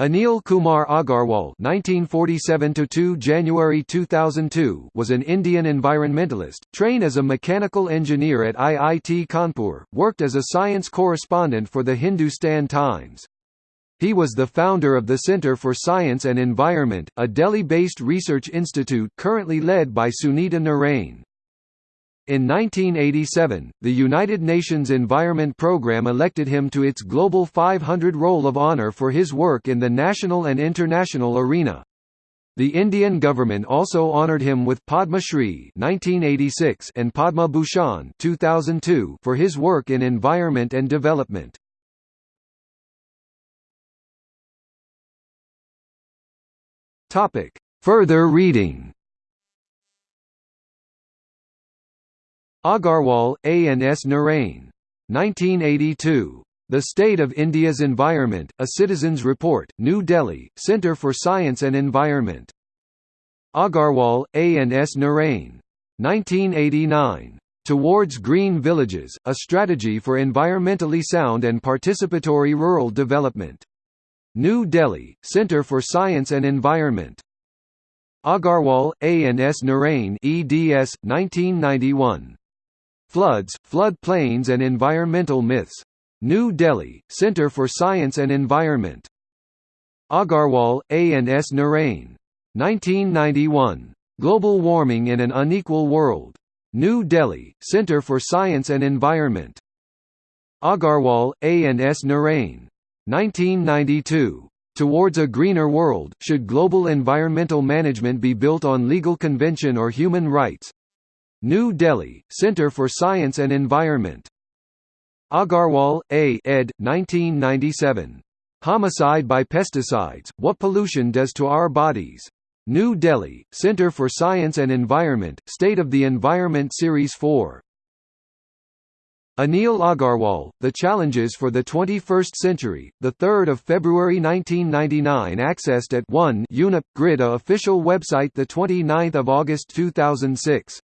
Anil Kumar Agarwal (1947–2 January 2002) was an Indian environmentalist, trained as a mechanical engineer at IIT Kanpur, worked as a science correspondent for the Hindustan Times. He was the founder of the Centre for Science and Environment, a Delhi-based research institute currently led by Sunita Narain. In 1987, the United Nations Environment Programme elected him to its Global 500 Roll of Honour for his work in the national and international arena. The Indian government also honoured him with Padma Shri (1986) and Padma Bhushan (2002) for his work in environment and development. Topic: Further reading. Agarwal, A. and S. Narain. 1982. The State of India's Environment, A Citizen's Report, New Delhi, Centre for Science and Environment. Agarwal, A. and S. Narain. 1989. Towards Green Villages, A Strategy for Environmentally Sound and Participatory Rural Development. New Delhi, Centre for Science and Environment. Agarwal, A. and S. Narain eds. 1991. Floods, Flood Plains and Environmental Myths. New Delhi, Centre for Science and Environment. Agarwal, A. and S. Narain. 1991. Global Warming in an Unequal World. New Delhi, Centre for Science and Environment. Agarwal, A. and S. Narain. 1992. Towards a Greener World, Should Global Environmental Management Be Built on Legal Convention or Human Rights? New Delhi, Centre for Science and Environment. Agarwal, A. ed. 1997. Homicide by Pesticides, What Pollution Does to Our Bodies. New Delhi, Centre for Science and Environment, State of the Environment Series 4. Anil Agarwal, The Challenges for the 21st Century, 3 February 1999 accessed at 1 UNEP, Grid A official website 29 August 2006